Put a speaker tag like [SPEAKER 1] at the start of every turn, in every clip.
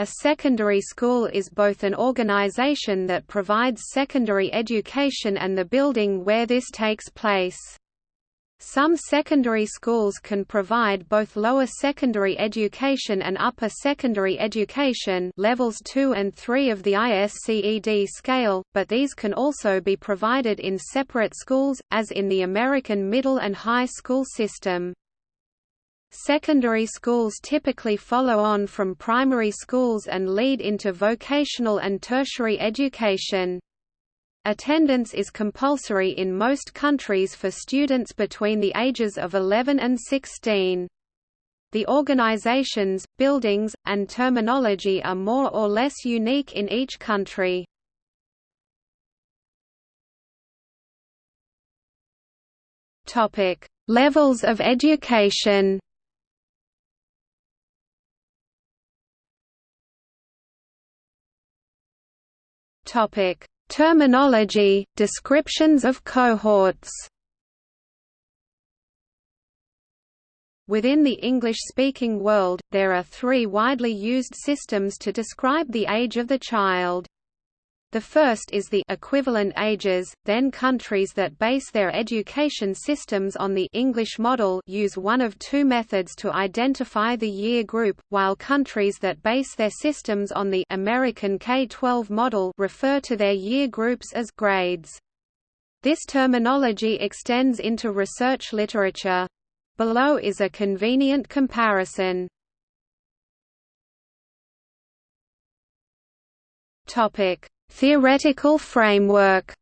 [SPEAKER 1] A secondary school is both an organization that provides secondary education and the building where this takes place. Some secondary schools can provide both lower secondary education and upper secondary education levels 2 and 3 of the ISCED scale, but these can also be provided in separate schools, as in the American middle and high school system. Secondary schools typically follow on from primary schools and lead into vocational and tertiary education. Attendance is compulsory in most countries for students between the ages of 11 and 16. The organizations, buildings, and terminology are more or less unique in each country. Levels of education Topic: Terminology, descriptions of cohorts. Within the English-speaking world, there are three widely used systems to describe the age of the child. The first is the equivalent ages, then countries that base their education systems on the English model use one of two methods to identify the year group, while countries that base their systems on the American K-12 model refer to their year groups as grades. This terminology extends into research literature. Below is a convenient comparison. Topic Theoretical framework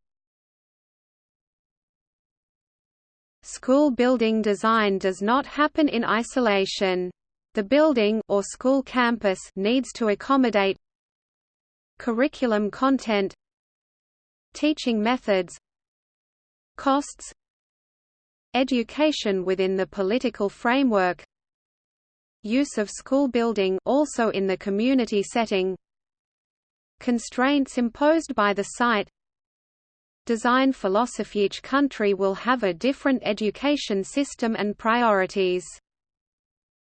[SPEAKER 1] School building design does not happen in isolation. The building or school campus needs to accommodate curriculum content teaching methods costs education within the political framework use of school building also in the community setting Constraints imposed by the site Design philosophy Each country will have a different education system and priorities.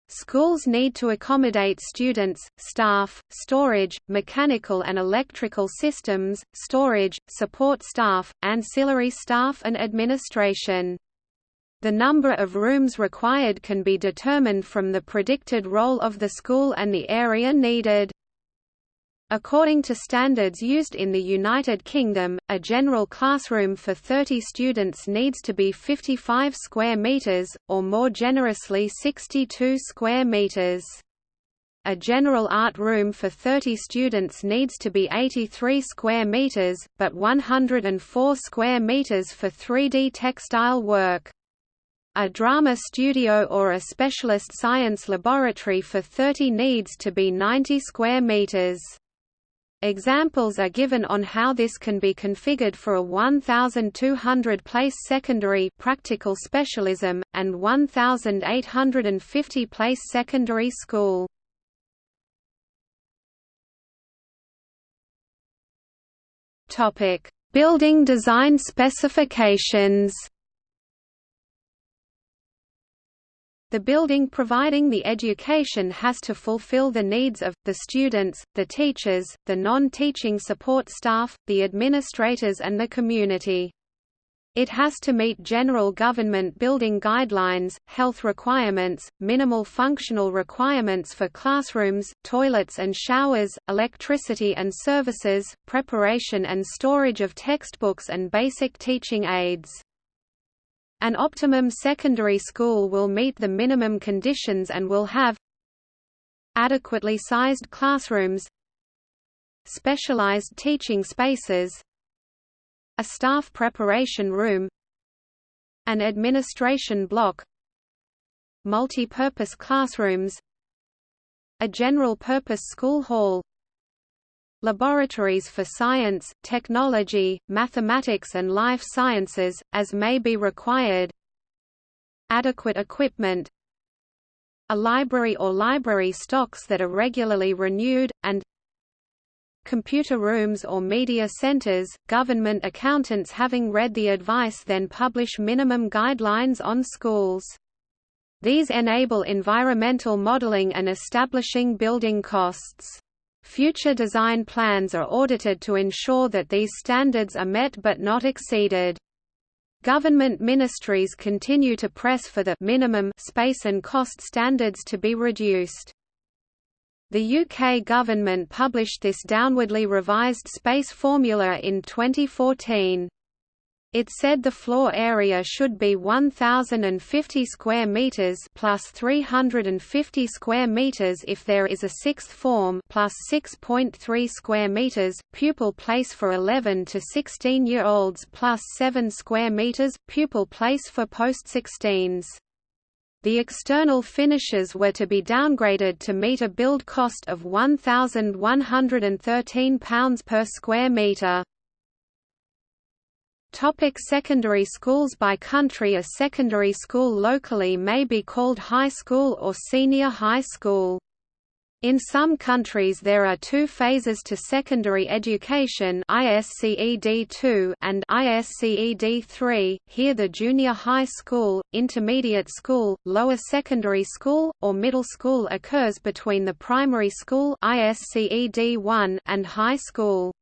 [SPEAKER 1] Schools need to accommodate students, staff, storage, mechanical and electrical systems, storage, support staff, ancillary staff and administration. The number of rooms required can be determined from the predicted role of the school and the area needed. According to standards used in the United Kingdom, a general classroom for 30 students needs to be 55 square metres, or more generously 62 square metres. A general art room for 30 students needs to be 83 square metres, but 104 square metres for 3D textile work. A drama studio or a specialist science laboratory for 30 needs to be 90 square metres. Examples are given on how this can be configured for a 1,200 place secondary practical specialism, and 1,850 place secondary school. Building design specifications The building providing the education has to fulfill the needs of, the students, the teachers, the non-teaching support staff, the administrators and the community. It has to meet general government building guidelines, health requirements, minimal functional requirements for classrooms, toilets and showers, electricity and services, preparation and storage of textbooks and basic teaching aids. An optimum secondary school will meet the minimum conditions and will have adequately sized classrooms specialized teaching spaces a staff preparation room an administration block multi-purpose classrooms a general-purpose school hall laboratories for science, technology, mathematics and life sciences, as may be required adequate equipment a library or library stocks that are regularly renewed, and computer rooms or media centers, government accountants having read the advice then publish minimum guidelines on schools. These enable environmental modeling and establishing building costs. Future design plans are audited to ensure that these standards are met but not exceeded. Government ministries continue to press for the minimum space and cost standards to be reduced. The UK government published this downwardly revised space formula in 2014. It said the floor area should be 1050 square meters plus 350 square meters if there is a sixth form plus 6.3 square meters pupil place for 11 to 16 year olds plus 7 square meters pupil place for post 16s. The external finishes were to be downgraded to meet a build cost of £1,113 per square metre. Topic secondary schools By country A secondary school locally may be called high school or senior high school. In some countries there are two phases to secondary education ISCED 2 and ISCED 3, here the junior high school, intermediate school, lower secondary school, or middle school occurs between the primary school ISCED 1 and high school.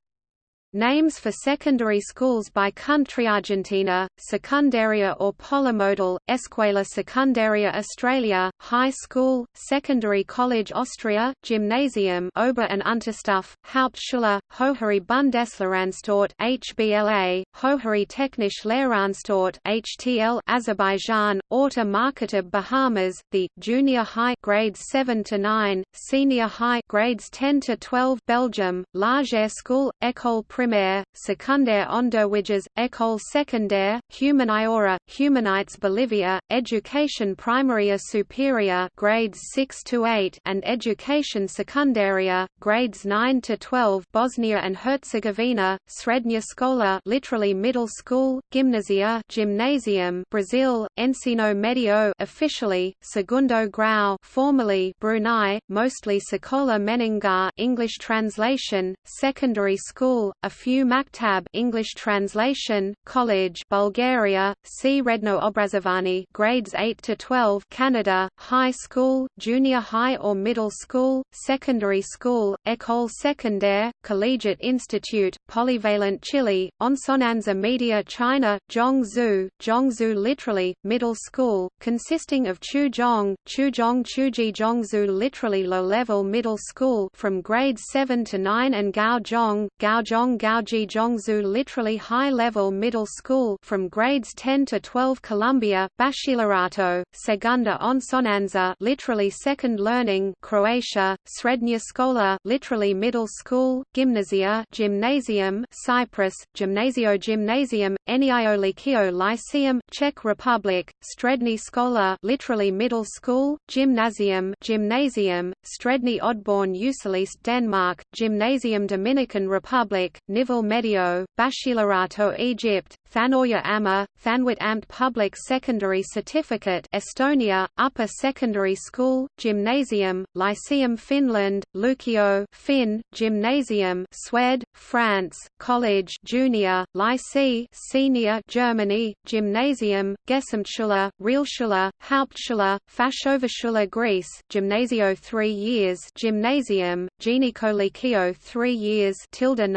[SPEAKER 1] Names for secondary schools by country Argentina, Secundaria or Polymodal, Escuela Secundaria Australia, High School, Secondary College Austria, Gymnasium Ober- and Unterstufe, Hauptschule, Höhere Bundeslehranstalt HBLA, Höhere Technische Lehranstalt HTL Azerbaijan, Orta Marketab Bahamas, the Junior High grades 7 to 9, Senior High grades 10 to 12 Belgium, Large School, École primaire, secondaire Onderwijs, École secondaire, Humaniora, Humanites Bolivia, Education primaria superior grades 6 to 8 and Education secundaria, grades 9 to 12 Bosnia and Herzegovina, Srednja Škola literally middle school, Gimnasia gymnasium Brazil, Ensino Medio officially, Segundo Grau formerly Brunei, mostly Sekolah Menengah English translation, secondary school, a few Maktab English translation, college Bulgaria, Srednjo obrazovanje grades 8 to 12 Canada, high school, junior high or middle school, secondary school, École secondaire, collegiate institute, polyvalent Chile, Enseñanza Media China, Zhongzhou, Zhongzhou literally, middle school, consisting of Chuzhong, Chuzhong Chuji Zhongzhou literally low-level middle school from grades 7 to 9 and Gaozhong, Gaozhong Gaoji Zhongzhou literally high-level middle school from grades 10 to 12 Colombia, Bachillerato, Segunda Enseñanza literally second learning Croatia, Srednja Škola literally middle school, Gymnasia gymnasium Cyprus, Gymnasio Gymnasium, Enio Liceo Lyceum, Czech Republic, Strední Škola literally middle school, Gymnasium gymnasium, Strední Odborn Usilist Denmark, Gymnasium Dominican Republic, Nivel Medio, Bachillerato Egypt, Thanoya Amma, Thanwat Amt Public Secondary Certificate Estonia, Upper Secondary School, Gymnasium, Lyceum Finland, Lukio Finn, Gymnasium Swed, France, College Junior, Lycée Senior Germany, Gymnasium, Gesamtschule, Realschule, Hauptschule, Fachoberschule Greece, Gymnasio 3 years Gymnasium, Ginikolikio 3 years tilde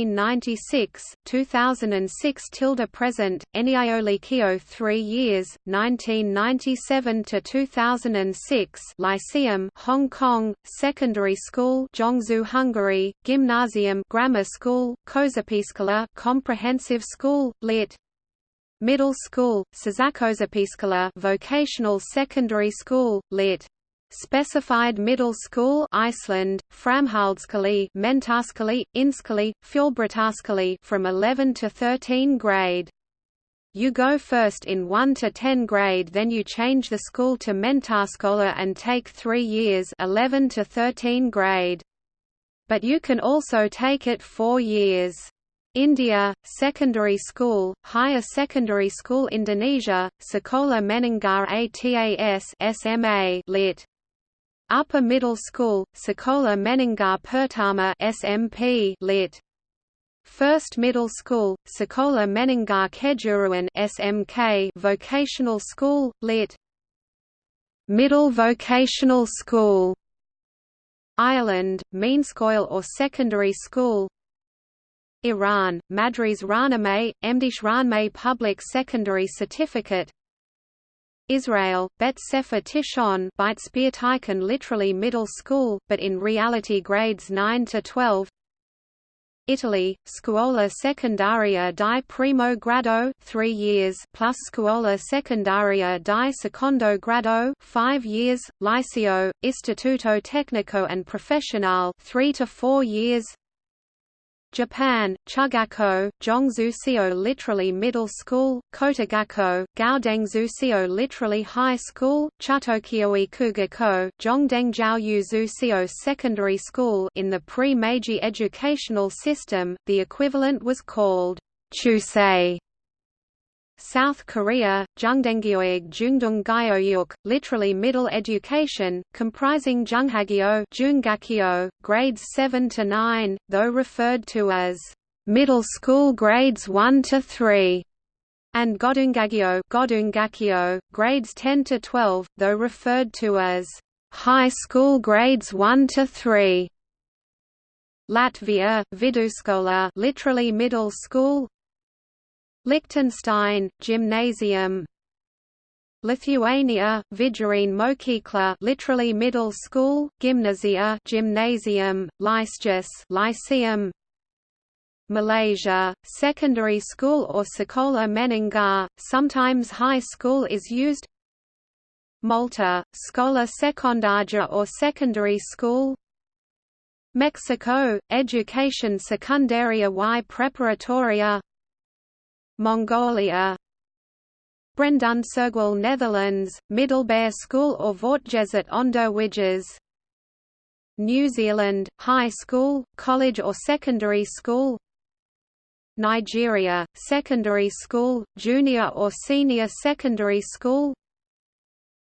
[SPEAKER 1] 1996, 2006 tilde present, Kio 3 years, 1997 to 2006 Lyceum Hong Kong, Secondary School Zhongzhou Hungary, Gymnasium Grammar School, Kozapiskala Comprehensive School, Lit. Middle School, Sazakozapiskala Vocational Secondary School, Lit. Specified Middle School Iceland, Framhaldsskole Mentaskole, Inskole, Fjolbritaskole from 11 to 13 grade. You go first in 1 to 10 grade then you change the school to Mentaskola and take 3 years 11 to 13 grade. But you can also take it 4 years. India, Secondary School, Higher Secondary School Indonesia, Sekolah Menengah Atas SMA lit. Upper Middle School, Sekolah Menengah Pertama SMP lit. First Middle School, Sekolah Menengah Kejuruan SMK Vocational School, lit. Middle Vocational School Ireland, Meanscoil or secondary school Iran, Madras Ranamay, Emdish Ranmay Public Secondary Certificate Israel, Bet Sefer Tishon Beit literally middle school, but in reality grades 9 to 12 Italy, Scuola Secondaria di Primo Grado 3 years plus Scuola Secondaria di Secondo Grado 5 years, Liceo, Istituto Tecnico and Professionale 3 to 4 years Japan, Chugako, Jongzuseo literally middle school, Kotagako, Gaodengzuseo literally high school, Chutokyoe Kugako, secondary school in the pre-Meiji educational system, the equivalent was called Chusei. South Korea, Jungdengyoeg Jungdung literally middle education, comprising Junghagyo Jungakyo, grades 7 to 9, though referred to as middle school grades 1 to 3, and Godungagyo Godungakyo, grades 10 to 12, though referred to as high school grades 1 to 3. Latvia, Viduskola literally middle school, Liechtenstein, Gymnasium. Lithuania, Vidurinė mokykla literally middle school, gymnasia gymnasium, Lyceus lyceum. Malaysia, secondary school or sekolah menengah, sometimes high school is used. Malta, Sekolah Sekundarja or secondary school. Mexico, Education Secundaria y Preparatoria Mongolia. Brandonserguel Netherlands, Middelbare School or Voortgezet Onderwijs New Zealand, high school, college or secondary school. Nigeria, secondary school, junior or senior secondary school.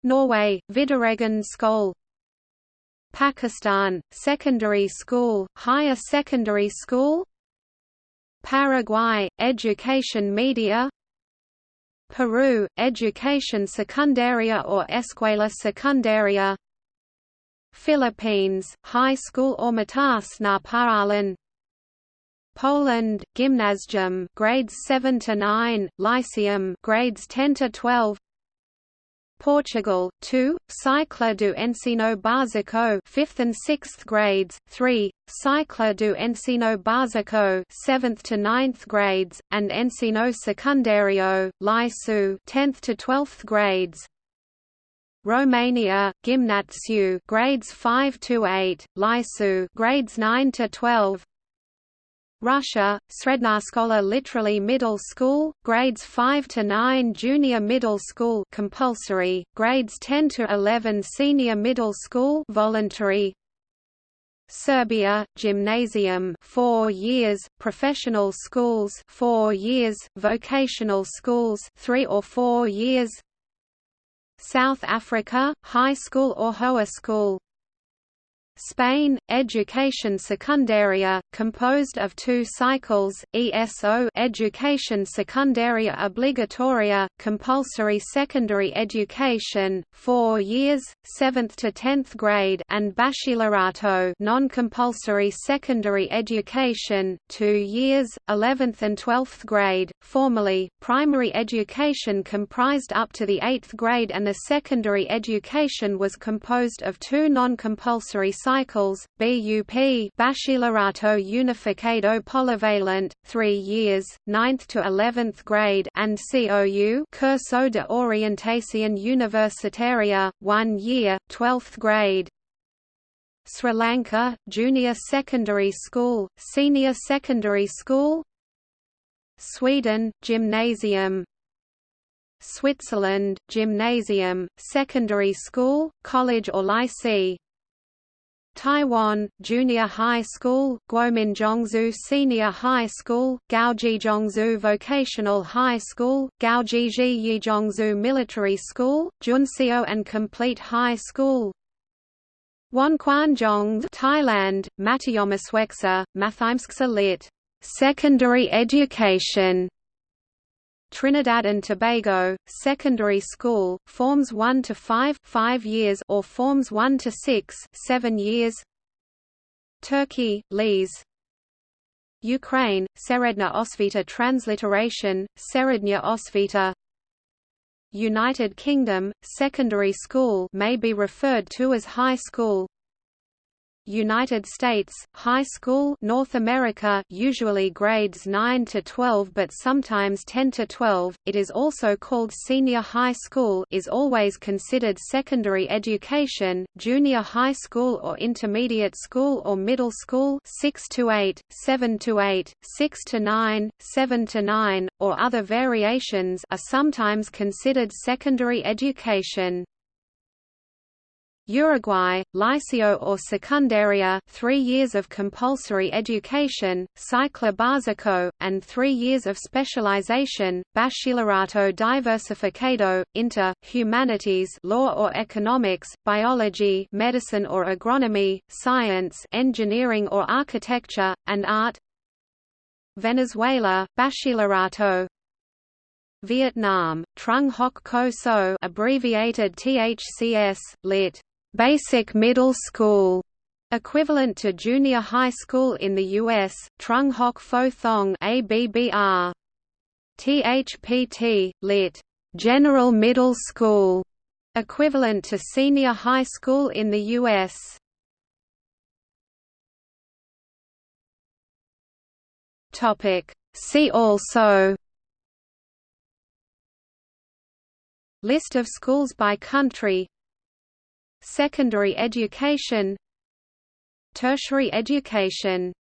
[SPEAKER 1] Norway, Videregående skole Pakistan, secondary school, higher secondary school Paraguay, Education Media. Peru, Education Secundaria or Escuela Secundaria. Philippines, High School or Mataas na Paaralan Poland, Gymnasium grades 7 to 9, Lyceum grades 10 to 12 Portugal, 2, Ciclo do Ensino Básico 5th and 6th grades, 3, Ciclo do Ensino Básico 7th to 9th grades, and Ensino Secundario, Lisu 10th to 12th grades. Romania, Gimnatsiu grades 5 to 8, Lisu grades 9 to 12. Russia, Srednja literally middle school, grades 5 to 9 junior middle school compulsory, grades 10 to 11 senior middle school voluntary. Serbia, gymnasium 4 years, professional schools 4 years, vocational schools 3 or 4 years. South Africa, high school or Hoa school Spain, Education Secundaria, composed of two cycles, ESO Education Secundaria Obligatoria, compulsory secondary education, 4 years, 7th to 10th grade and Bachillerato non-compulsory secondary education, 2 years, 11th and 12th grade. formerly, primary education comprised up to the 8th grade and the secondary education was composed of two non-compulsory cycles, BUP Bachillerato Unificado Polivalent, 3 years, 9th to 11th grade and COU Curso de Orientación Universitaria, 1 year, 12th grade. Sri Lanka, Junior Secondary School, Senior Secondary School. Sweden, Gymnasium. Switzerland, Gymnasium, Secondary School, College or Lycée Taiwan, Junior High School, Guominzhongzhou Senior High School, Gaojizhongzhou Vocational High School, Gaojizhiyizhongzhou Military School, Junseo and Complete High School Wonquanzhong Thailand, Matyamasweksa, Mathimsksa lit. Secondary education Trinidad and Tobago, secondary school, forms 1 to 5 5 years or forms 1 to 6 7 years. Turkey, Lees Ukraine, Seredna Osvita transliteration, Serednya Osvita. United Kingdom, secondary school may be referred to as high school United States, high school North America usually grades 9 to 12 but sometimes 10 to 12, it is also called senior high school is always considered secondary education, junior high school or intermediate school or middle school 6 to 8, 7 to 8, 6 to 9, 7 to 9, or other variations are sometimes considered secondary education. Uruguay, Liceo or Secundaria three years of compulsory education, Ciclo Básico, and three years of specialization, Bachillerato Diversificado, Inter, Humanities law or economics, biology medicine or agronomy, science engineering or architecture, and art. Venezuela, Bachillerato Vietnam, Trung Hoc Co So abbreviated THCS, lit basic middle school, equivalent to junior high school in the U.S., Trung Hoc Pho Thong ABBR. THPT, lit. General Middle School, equivalent to senior high school in the U.S. See also List of schools by country Secondary education Tertiary education